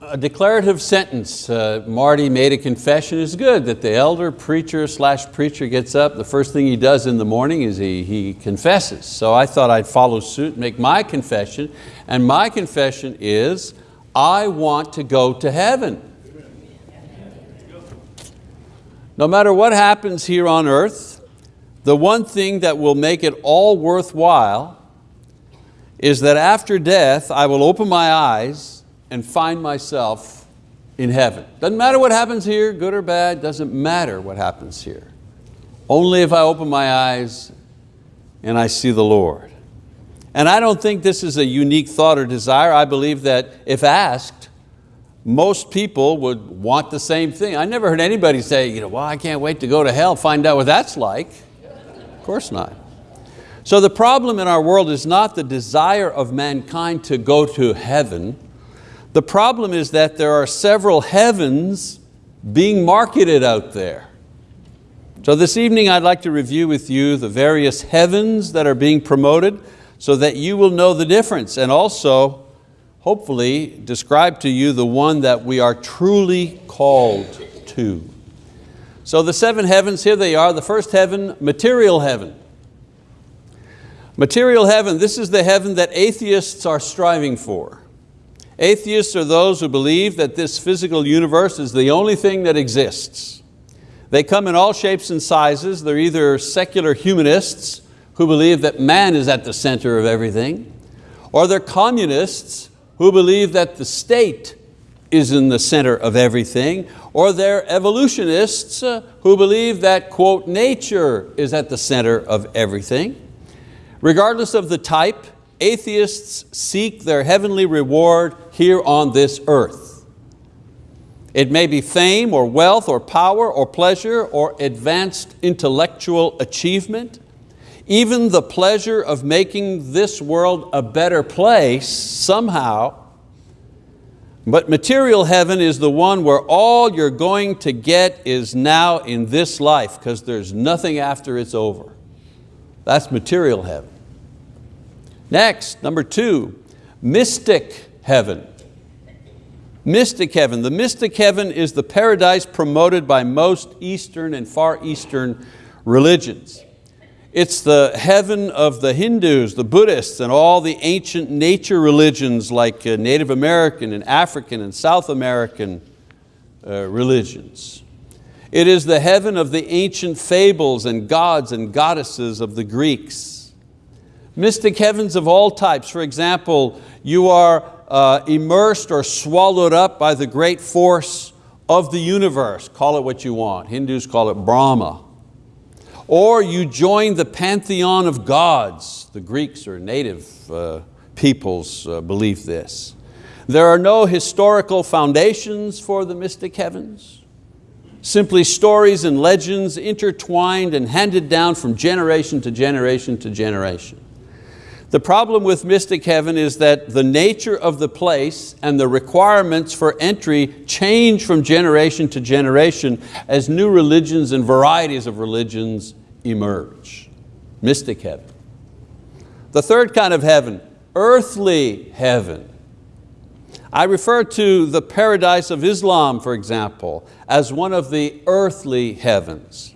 a declarative sentence. Uh, Marty made a confession. It's good that the elder preacher slash preacher gets up. The first thing he does in the morning is he, he confesses. So I thought I'd follow suit, make my confession. And my confession is, I want to go to heaven. No matter what happens here on earth, the one thing that will make it all worthwhile is that after death, I will open my eyes and find myself in heaven. Doesn't matter what happens here, good or bad, doesn't matter what happens here. Only if I open my eyes and I see the Lord. And I don't think this is a unique thought or desire. I believe that if asked, most people would want the same thing. I never heard anybody say, you know, well, I can't wait to go to hell, find out what that's like. Of course not. So the problem in our world is not the desire of mankind to go to heaven, the problem is that there are several heavens being marketed out there. So this evening I'd like to review with you the various heavens that are being promoted so that you will know the difference and also hopefully describe to you the one that we are truly called to. So the seven heavens, here they are. The first heaven, material heaven. Material heaven, this is the heaven that atheists are striving for. Atheists are those who believe that this physical universe is the only thing that exists. They come in all shapes and sizes. They're either secular humanists who believe that man is at the center of everything, or they're communists who believe that the state is in the center of everything, or they're evolutionists uh, who believe that, quote, nature is at the center of everything. Regardless of the type, atheists seek their heavenly reward here on this earth. It may be fame or wealth or power or pleasure or advanced intellectual achievement, even the pleasure of making this world a better place somehow. But material heaven is the one where all you're going to get is now in this life because there's nothing after it's over. That's material heaven. Next, number two, mystic heaven. Mystic heaven. The mystic heaven is the paradise promoted by most Eastern and Far Eastern religions. It's the heaven of the Hindus, the Buddhists, and all the ancient nature religions like uh, Native American and African and South American uh, religions. It is the heaven of the ancient fables and gods and goddesses of the Greeks Mystic heavens of all types. For example, you are uh, immersed or swallowed up by the great force of the universe. Call it what you want. Hindus call it Brahma. Or you join the pantheon of gods. The Greeks or native uh, peoples uh, believe this. There are no historical foundations for the mystic heavens. Simply stories and legends intertwined and handed down from generation to generation to generation. The problem with mystic heaven is that the nature of the place and the requirements for entry change from generation to generation as new religions and varieties of religions emerge. Mystic heaven. The third kind of heaven, earthly heaven. I refer to the paradise of Islam, for example, as one of the earthly heavens.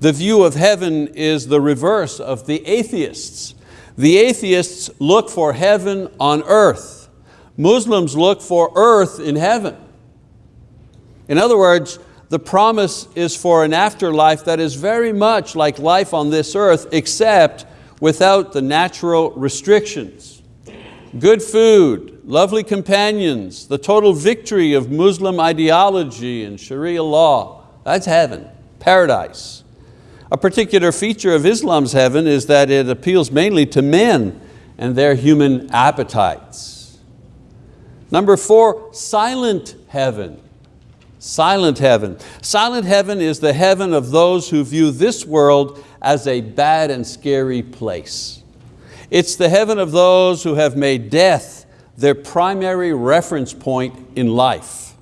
The view of heaven is the reverse of the atheists the atheists look for heaven on earth. Muslims look for earth in heaven. In other words, the promise is for an afterlife that is very much like life on this earth, except without the natural restrictions. Good food, lovely companions, the total victory of Muslim ideology and Sharia law, that's heaven, paradise. A particular feature of Islam's heaven is that it appeals mainly to men and their human appetites. Number four, silent heaven. Silent heaven. Silent heaven is the heaven of those who view this world as a bad and scary place. It's the heaven of those who have made death their primary reference point in life.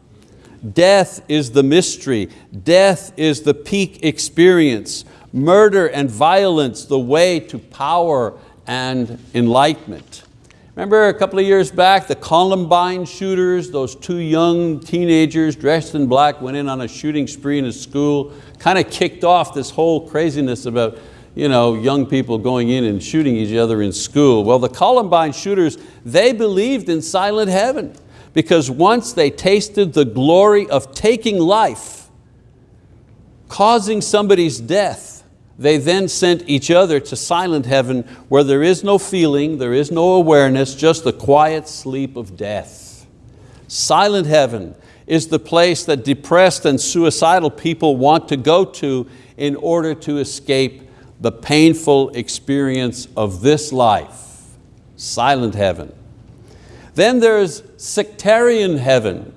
Death is the mystery. Death is the peak experience murder and violence the way to power and enlightenment. Remember a couple of years back, the Columbine shooters, those two young teenagers dressed in black went in on a shooting spree in a school, kind of kicked off this whole craziness about you know, young people going in and shooting each other in school. Well, the Columbine shooters, they believed in silent heaven because once they tasted the glory of taking life, causing somebody's death, they then sent each other to silent heaven where there is no feeling, there is no awareness, just the quiet sleep of death. Silent heaven is the place that depressed and suicidal people want to go to in order to escape the painful experience of this life. Silent heaven. Then there's sectarian heaven,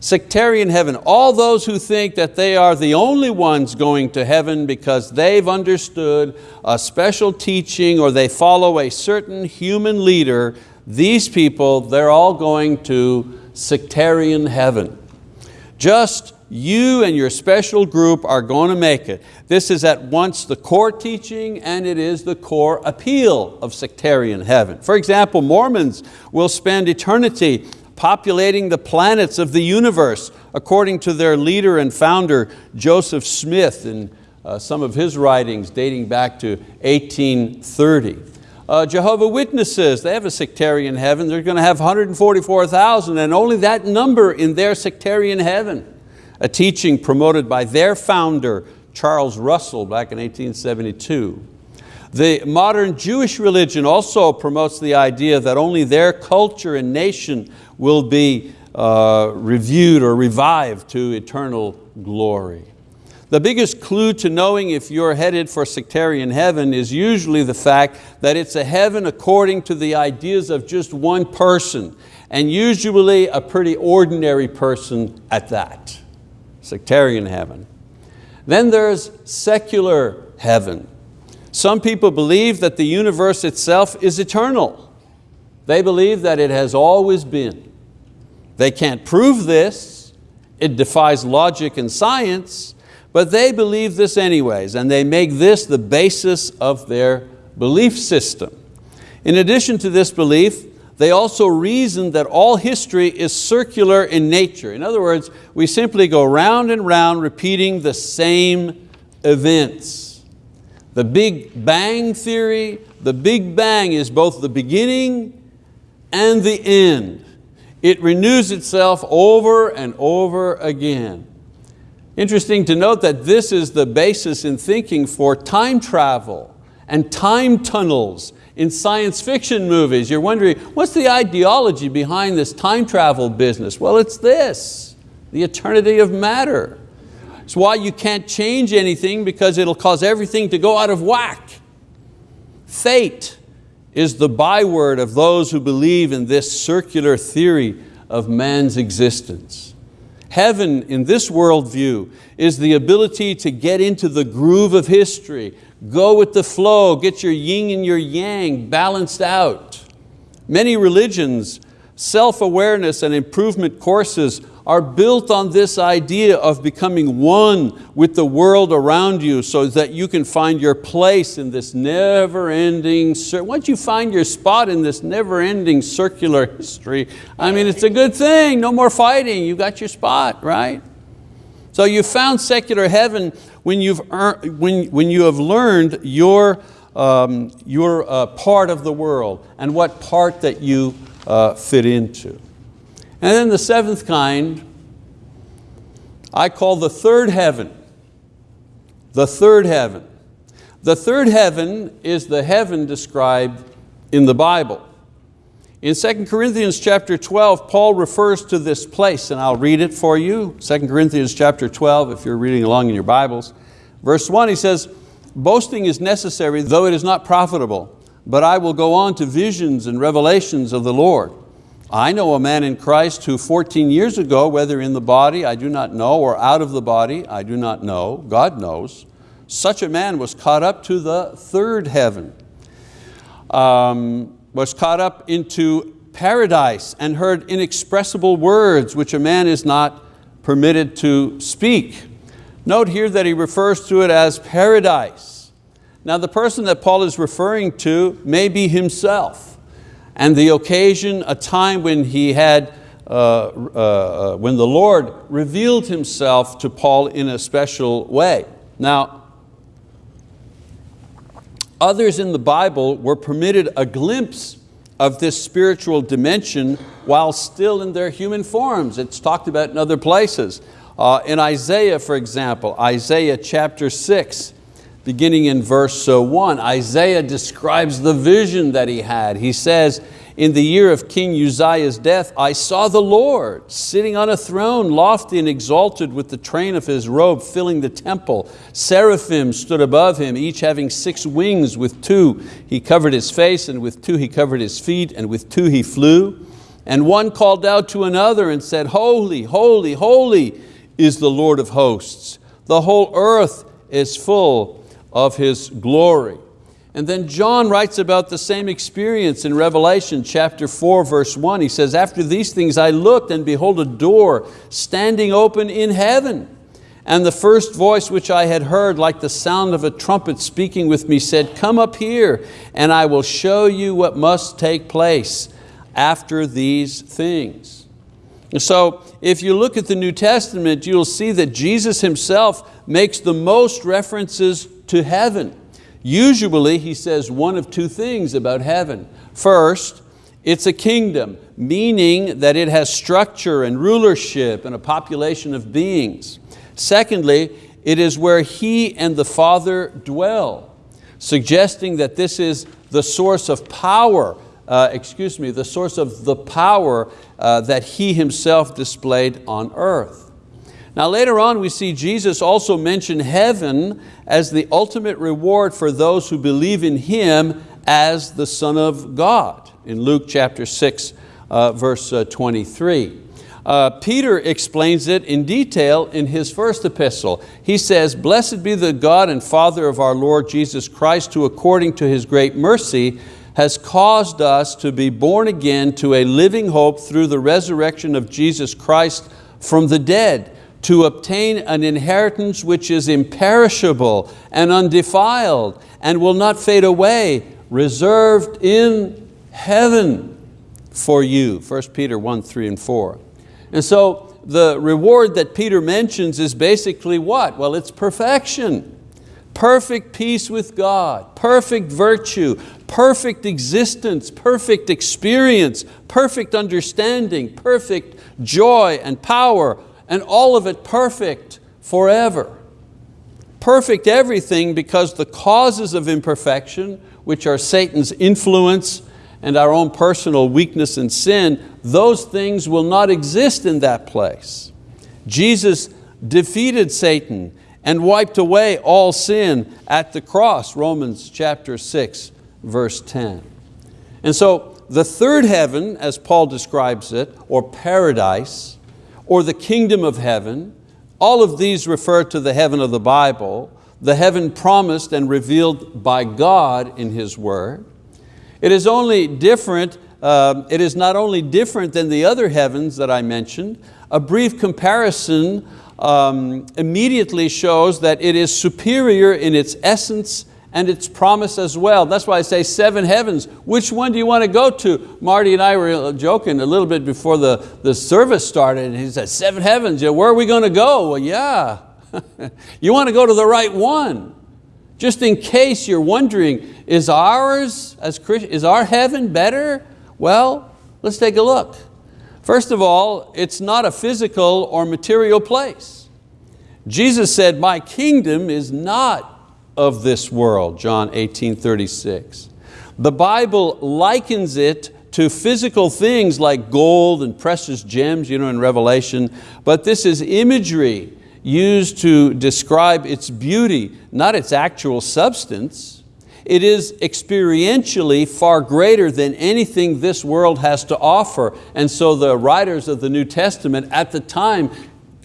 sectarian heaven, all those who think that they are the only ones going to heaven because they've understood a special teaching or they follow a certain human leader, these people, they're all going to sectarian heaven. Just you and your special group are going to make it. This is at once the core teaching and it is the core appeal of sectarian heaven. For example, Mormons will spend eternity populating the planets of the universe, according to their leader and founder, Joseph Smith, in uh, some of his writings dating back to 1830. Uh, Jehovah Witnesses, they have a sectarian heaven. They're going to have 144,000 and only that number in their sectarian heaven. A teaching promoted by their founder, Charles Russell, back in 1872. The modern Jewish religion also promotes the idea that only their culture and nation will be uh, reviewed or revived to eternal glory. The biggest clue to knowing if you're headed for sectarian heaven is usually the fact that it's a heaven according to the ideas of just one person, and usually a pretty ordinary person at that. Sectarian heaven. Then there's secular heaven. Some people believe that the universe itself is eternal. They believe that it has always been. They can't prove this, it defies logic and science, but they believe this anyways, and they make this the basis of their belief system. In addition to this belief, they also reason that all history is circular in nature. In other words, we simply go round and round repeating the same events. The Big Bang Theory, the Big Bang is both the beginning and the end. It renews itself over and over again. Interesting to note that this is the basis in thinking for time travel and time tunnels in science fiction movies. You're wondering, what's the ideology behind this time travel business? Well, it's this, the eternity of matter. It's why you can't change anything because it'll cause everything to go out of whack. Fate is the byword of those who believe in this circular theory of man's existence. Heaven in this worldview is the ability to get into the groove of history, go with the flow, get your yin and your yang balanced out. Many religions, self-awareness and improvement courses are built on this idea of becoming one with the world around you so that you can find your place in this never-ending, once you find your spot in this never-ending circular history, I mean, it's a good thing, no more fighting, you got your spot, right? So you found secular heaven when, you've earned, when, when you have learned your, um, your uh, part of the world and what part that you uh, fit into. And then the seventh kind, I call the third heaven. The third heaven. The third heaven is the heaven described in the Bible. In 2 Corinthians chapter 12, Paul refers to this place, and I'll read it for you. 2 Corinthians chapter 12, if you're reading along in your Bibles. Verse one, he says, boasting is necessary, though it is not profitable, but I will go on to visions and revelations of the Lord. I know a man in Christ who 14 years ago, whether in the body, I do not know, or out of the body, I do not know, God knows, such a man was caught up to the third heaven, um, was caught up into paradise and heard inexpressible words which a man is not permitted to speak. Note here that he refers to it as paradise. Now the person that Paul is referring to may be himself. And the occasion, a time when he had, uh, uh, uh, when the Lord revealed himself to Paul in a special way. Now, others in the Bible were permitted a glimpse of this spiritual dimension while still in their human forms. It's talked about in other places. Uh, in Isaiah, for example, Isaiah chapter six, beginning in verse uh, one, Isaiah describes the vision that he had. He says, in the year of King Uzziah's death, I saw the Lord sitting on a throne, lofty and exalted with the train of his robe filling the temple. Seraphim stood above him, each having six wings. With two he covered his face, and with two he covered his feet, and with two he flew. And one called out to another and said, Holy, holy, holy is the Lord of hosts. The whole earth is full of His glory. And then John writes about the same experience in Revelation chapter 4 verse 1. He says, after these things I looked and behold a door standing open in heaven. And the first voice which I had heard like the sound of a trumpet speaking with me said, come up here and I will show you what must take place after these things. So if you look at the New Testament, you'll see that Jesus Himself makes the most references to heaven. Usually he says one of two things about heaven. First, it's a kingdom, meaning that it has structure and rulership and a population of beings. Secondly, it is where He and the Father dwell, suggesting that this is the source of power, uh, excuse me, the source of the power uh, that He Himself displayed on earth. Now later on we see Jesus also mention heaven as the ultimate reward for those who believe in Him as the Son of God in Luke chapter 6 uh, verse uh, 23. Uh, Peter explains it in detail in his first epistle. He says, Blessed be the God and Father of our Lord Jesus Christ who according to His great mercy has caused us to be born again to a living hope through the resurrection of Jesus Christ from the dead to obtain an inheritance which is imperishable and undefiled and will not fade away, reserved in heaven for you. 1 Peter 1, 3 and 4. And so the reward that Peter mentions is basically what? Well, it's perfection. Perfect peace with God, perfect virtue, perfect existence, perfect experience, perfect understanding, perfect joy and power, and all of it perfect forever. Perfect everything because the causes of imperfection, which are Satan's influence and our own personal weakness and sin, those things will not exist in that place. Jesus defeated Satan and wiped away all sin at the cross, Romans chapter 6, verse 10. And so the third heaven, as Paul describes it, or paradise, or the kingdom of heaven. All of these refer to the heaven of the Bible, the heaven promised and revealed by God in His word. It is only different, uh, it is not only different than the other heavens that I mentioned, a brief comparison um, immediately shows that it is superior in its essence and its promise as well. That's why I say seven heavens. Which one do you want to go to? Marty and I were joking a little bit before the, the service started and he said, seven heavens, yeah, where are we going to go? Well, yeah, you want to go to the right one. Just in case you're wondering, is ours, as is our heaven better? Well, let's take a look. First of all, it's not a physical or material place. Jesus said, my kingdom is not of this world, John 18, 36. The Bible likens it to physical things like gold and precious gems you know, in Revelation, but this is imagery used to describe its beauty, not its actual substance. It is experientially far greater than anything this world has to offer. And so the writers of the New Testament at the time,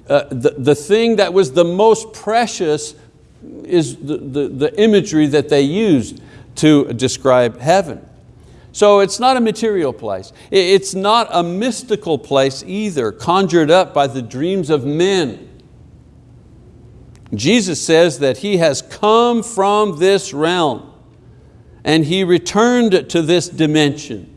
uh, the, the thing that was the most precious is the, the, the imagery that they used to describe heaven. So it's not a material place. It's not a mystical place either, conjured up by the dreams of men. Jesus says that He has come from this realm and He returned to this dimension.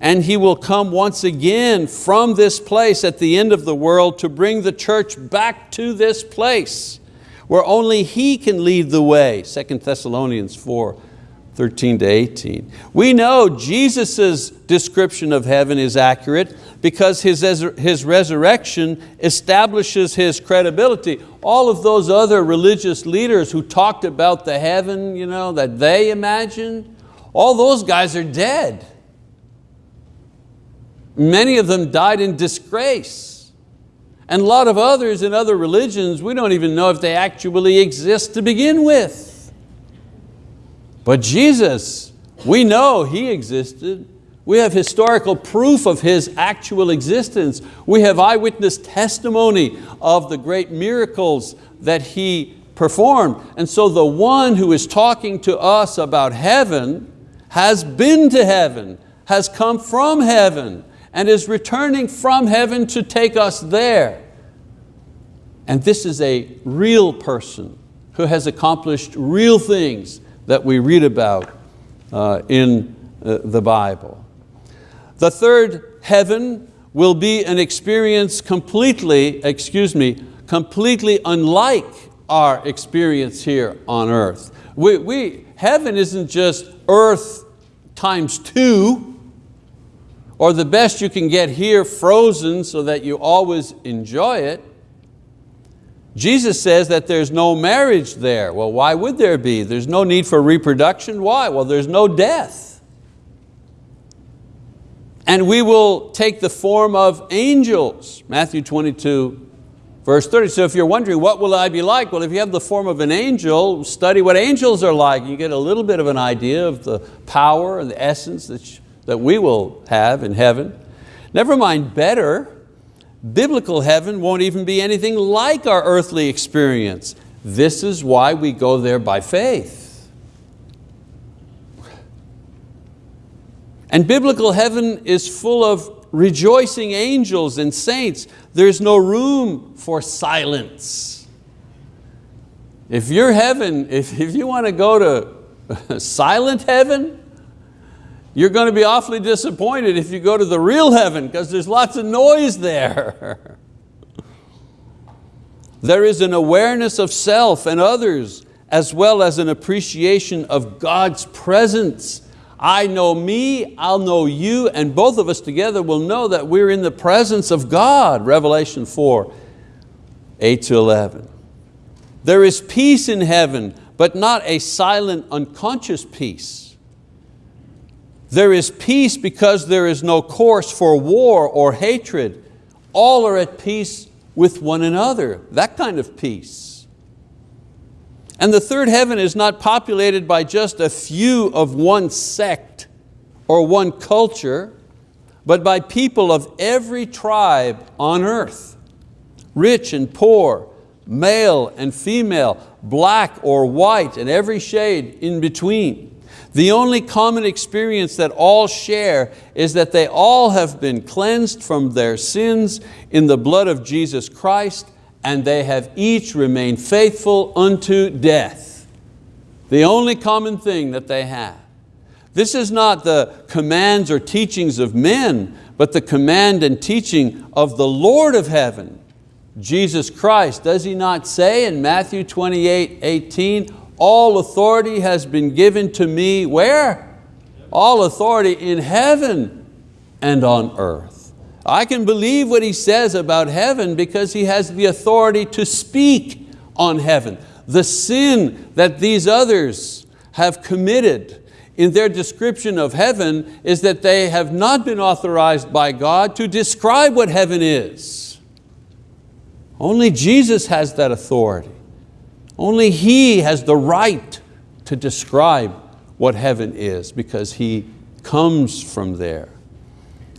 and He will come once again from this place at the end of the world to bring the church back to this place where only He can lead the way, 2 Thessalonians 4, 13 to 18. We know Jesus' description of heaven is accurate because his, his resurrection establishes His credibility. All of those other religious leaders who talked about the heaven you know, that they imagined, all those guys are dead. Many of them died in disgrace. And a lot of others in other religions, we don't even know if they actually exist to begin with. But Jesus, we know He existed. We have historical proof of His actual existence. We have eyewitness testimony of the great miracles that He performed. And so the one who is talking to us about heaven has been to heaven, has come from heaven, and is returning from heaven to take us there. And this is a real person who has accomplished real things that we read about uh, in uh, the Bible. The third heaven will be an experience completely, excuse me, completely unlike our experience here on earth. We, we, heaven isn't just earth times two, or the best you can get here frozen so that you always enjoy it. Jesus says that there's no marriage there. Well, why would there be? There's no need for reproduction. Why? Well, there's no death. And we will take the form of angels. Matthew 22, verse 30. So if you're wondering, what will I be like? Well, if you have the form of an angel, study what angels are like. You get a little bit of an idea of the power and the essence that that we will have in heaven. Never mind better, biblical heaven won't even be anything like our earthly experience. This is why we go there by faith. And biblical heaven is full of rejoicing angels and saints. There's no room for silence. If you're heaven, if, if you want to go to silent heaven, you're going to be awfully disappointed if you go to the real heaven because there's lots of noise there. there is an awareness of self and others as well as an appreciation of God's presence. I know me, I'll know you, and both of us together will know that we're in the presence of God, Revelation 4, 8 to 11. There is peace in heaven, but not a silent, unconscious peace. There is peace because there is no course for war or hatred. All are at peace with one another, that kind of peace. And the third heaven is not populated by just a few of one sect or one culture, but by people of every tribe on earth, rich and poor, male and female, black or white, and every shade in between. The only common experience that all share is that they all have been cleansed from their sins in the blood of Jesus Christ and they have each remained faithful unto death. The only common thing that they have. This is not the commands or teachings of men, but the command and teaching of the Lord of heaven, Jesus Christ. Does He not say in Matthew 28, 18, all authority has been given to me, where? All authority in heaven and on earth. I can believe what he says about heaven because he has the authority to speak on heaven. The sin that these others have committed in their description of heaven is that they have not been authorized by God to describe what heaven is. Only Jesus has that authority. Only He has the right to describe what heaven is because He comes from there.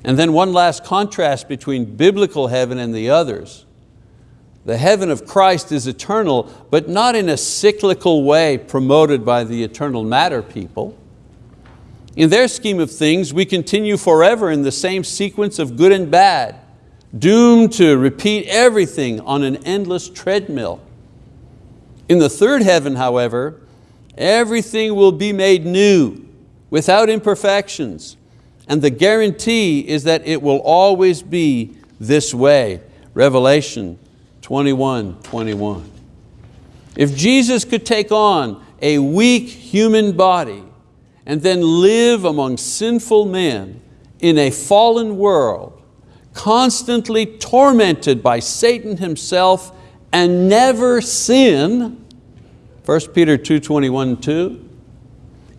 And then one last contrast between biblical heaven and the others. The heaven of Christ is eternal, but not in a cyclical way promoted by the eternal matter people. In their scheme of things, we continue forever in the same sequence of good and bad, doomed to repeat everything on an endless treadmill. In the third heaven, however, everything will be made new, without imperfections, And the guarantee is that it will always be this way. Revelation 21, 21. If Jesus could take on a weak human body and then live among sinful men in a fallen world, constantly tormented by Satan himself and never sin, 1 Peter 2, 21, 2,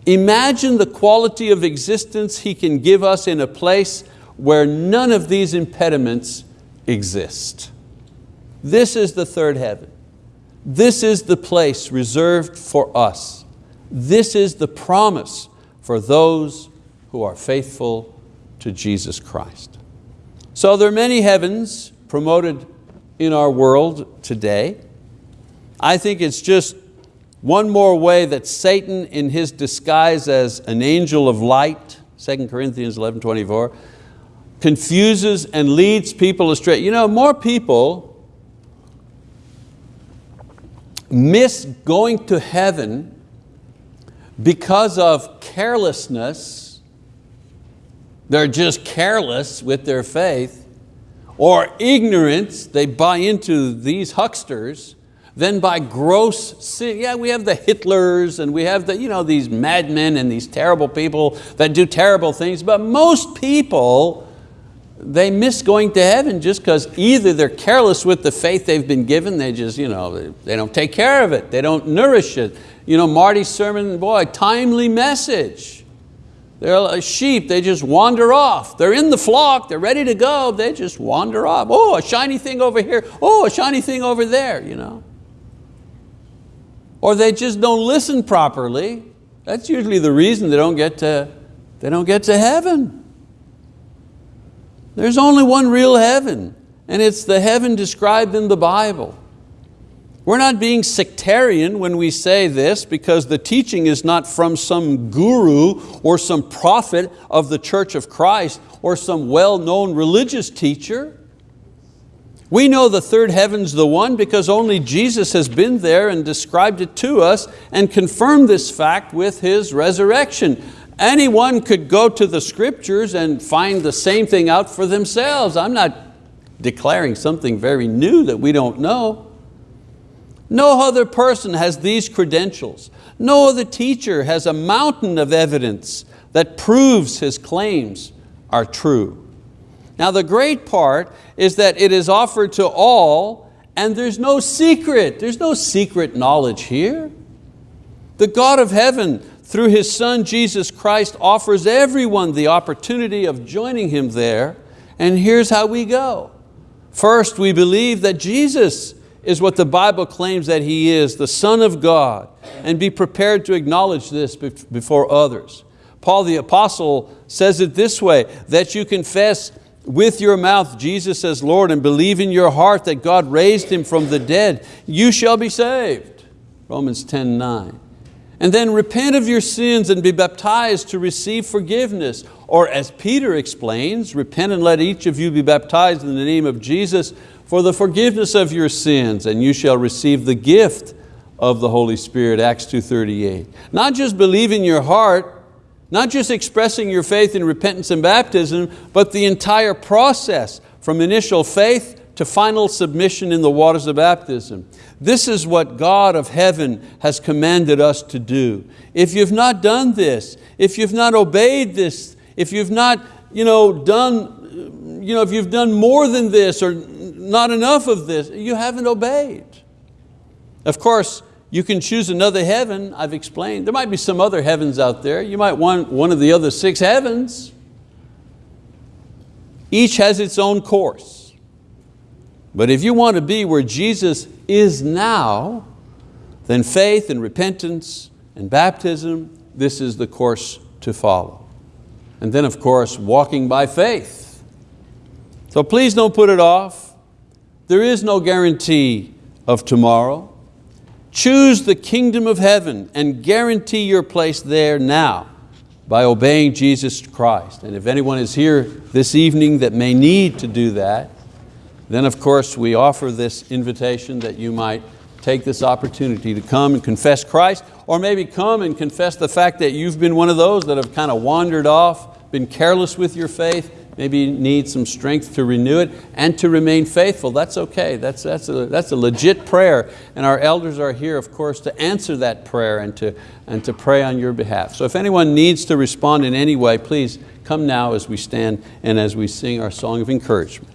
Imagine the quality of existence He can give us in a place where none of these impediments exist. This is the third heaven. This is the place reserved for us. This is the promise for those who are faithful to Jesus Christ. So there are many heavens promoted in our world today. I think it's just one more way that Satan in his disguise as an angel of light, 2 Corinthians 11, 24, confuses and leads people astray. You know, more people miss going to heaven because of carelessness, they're just careless with their faith, or ignorance, they buy into these hucksters, then by gross sin, yeah, we have the Hitlers and we have the, you know, these madmen and these terrible people that do terrible things, but most people, they miss going to heaven just because either they're careless with the faith they've been given, they just, you know, they don't take care of it, they don't nourish it. You know, Marty's sermon, boy, timely message. They're a sheep, they just wander off. They're in the flock, they're ready to go, they just wander off. Oh, a shiny thing over here, oh, a shiny thing over there, you know or they just don't listen properly. That's usually the reason they don't get to, they don't get to heaven. There's only one real heaven, and it's the heaven described in the Bible. We're not being sectarian when we say this because the teaching is not from some guru or some prophet of the Church of Christ or some well-known religious teacher. We know the third heaven's the one because only Jesus has been there and described it to us and confirmed this fact with His resurrection. Anyone could go to the scriptures and find the same thing out for themselves. I'm not declaring something very new that we don't know. No other person has these credentials. No other teacher has a mountain of evidence that proves his claims are true. Now the great part is that it is offered to all and there's no secret. There's no secret knowledge here. The God of heaven, through His Son Jesus Christ, offers everyone the opportunity of joining Him there. And here's how we go. First, we believe that Jesus is what the Bible claims that He is, the Son of God, and be prepared to acknowledge this before others. Paul the apostle says it this way, that you confess with your mouth Jesus as Lord and believe in your heart that God raised Him from the dead, you shall be saved. Romans 10, 9. And then repent of your sins and be baptized to receive forgiveness. Or as Peter explains, repent and let each of you be baptized in the name of Jesus for the forgiveness of your sins and you shall receive the gift of the Holy Spirit, Acts 2.38. Not just believe in your heart, not just expressing your faith in repentance and baptism, but the entire process from initial faith to final submission in the waters of baptism. This is what God of heaven has commanded us to do. If you've not done this, if you've not obeyed this, if you've not you know, done, you know, if you've done more than this or not enough of this, you haven't obeyed. Of course, you can choose another heaven, I've explained. There might be some other heavens out there. You might want one of the other six heavens. Each has its own course. But if you want to be where Jesus is now, then faith and repentance and baptism, this is the course to follow. And then of course, walking by faith. So please don't put it off. There is no guarantee of tomorrow. Choose the kingdom of heaven and guarantee your place there now by obeying Jesus Christ. And if anyone is here this evening that may need to do that, then of course we offer this invitation that you might take this opportunity to come and confess Christ, or maybe come and confess the fact that you've been one of those that have kind of wandered off been careless with your faith, maybe need some strength to renew it and to remain faithful. That's okay, that's, that's, a, that's a legit prayer. And our elders are here, of course, to answer that prayer and to, and to pray on your behalf. So if anyone needs to respond in any way, please come now as we stand and as we sing our song of encouragement.